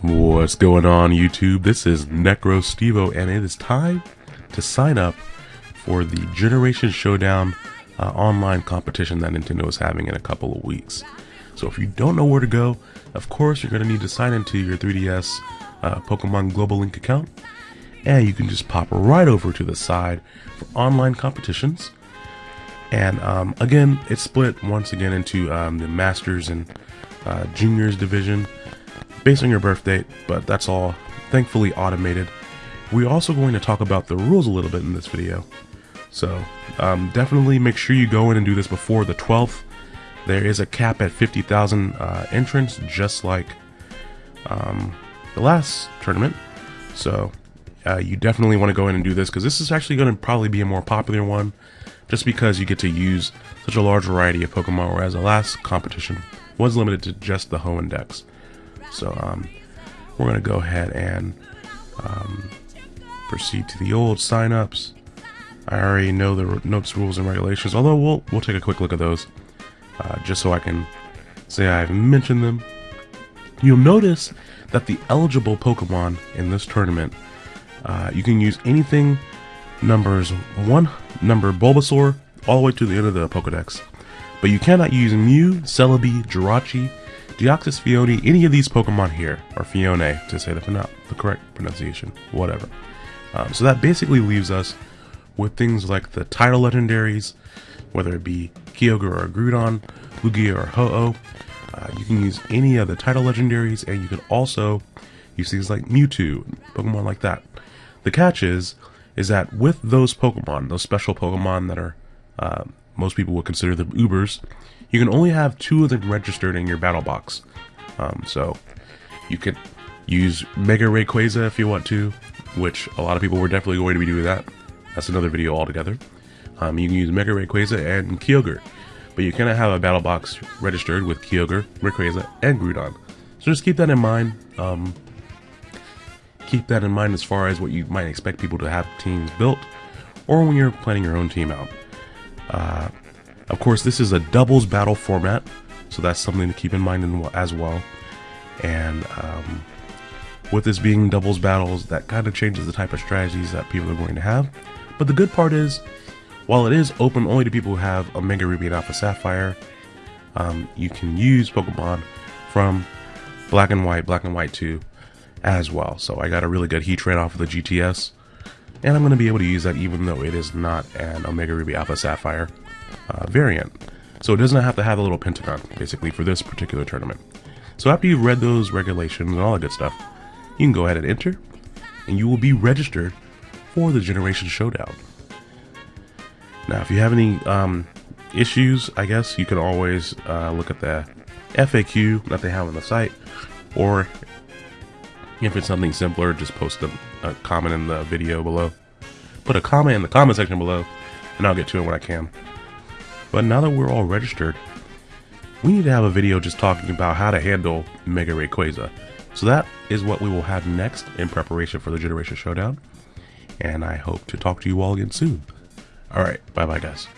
What's going on YouTube? This is Necro Stevo and it is time to sign up for the Generation Showdown uh, online competition that Nintendo is having in a couple of weeks. So if you don't know where to go, of course you're going to need to sign into your 3DS uh, Pokemon Global Link account and you can just pop right over to the side for online competitions. And um, again, it's split once again into um, the Masters and uh, Juniors division based on your birth date, but that's all thankfully automated. We're also going to talk about the rules a little bit in this video. So um, definitely make sure you go in and do this before the 12th. There is a cap at 50,000 uh, entrants, just like um, the last tournament. So uh, you definitely want to go in and do this because this is actually going to probably be a more popular one just because you get to use such a large variety of Pokemon, whereas the last competition was limited to just the Hoenn Dex. So um, we're going to go ahead and um, proceed to the old signups. I already know the notes, rules, and regulations, although we'll, we'll take a quick look at those uh, just so I can say I've mentioned them. You'll notice that the eligible Pokemon in this tournament, uh, you can use anything numbers 1 number Bulbasaur all the way to the end of the Pokedex. But you cannot use Mew, Celebi, Jirachi, Deoxys Phione, any of these Pokemon here, or Phione to say the, the correct pronunciation, whatever. Um, so that basically leaves us with things like the title legendaries, whether it be Kyogre or Groudon, Lugia or Ho-Oh. Uh, you can use any of the title legendaries, and you can also use things like Mewtwo, Pokemon like that. The catch is, is that with those Pokemon, those special Pokemon that are uh, most people would consider them Ubers, you can only have two of them registered in your battle box. Um, so you could use Mega Rayquaza if you want to, which a lot of people were definitely going to be doing that. That's another video altogether. Um, you can use Mega Rayquaza and Kyogre, but you cannot have a battle box registered with Kyogre, Rayquaza, and Groudon. So just keep that in mind. Um, keep that in mind as far as what you might expect people to have teams built, or when you're planning your own team out. Uh, of course, this is a doubles battle format, so that's something to keep in mind as well. And um, with this being doubles battles, that kind of changes the type of strategies that people are going to have. But the good part is, while it is open only to people who have Omega Ruby and Alpha Sapphire, um, you can use Pokemon from Black and White, Black and White 2 as well. So I got a really good Heatran off of the GTS, and I'm going to be able to use that even though it is not an Omega Ruby Alpha Sapphire uh, variant. So it does not have to have a little pentagon, basically, for this particular tournament. So after you've read those regulations and all that good stuff, you can go ahead and enter, and you will be registered for the Generation Showdown. Now, if you have any um, issues, I guess you can always uh, look at the FAQ that they have on the site, or if it's something simpler, just post a, a comment in the video below. Put a comment in the comment section below, and I'll get to it when I can. But now that we're all registered, we need to have a video just talking about how to handle Mega Rayquaza. So that is what we will have next in preparation for the Generation Showdown. And I hope to talk to you all again soon. Alright, bye bye guys.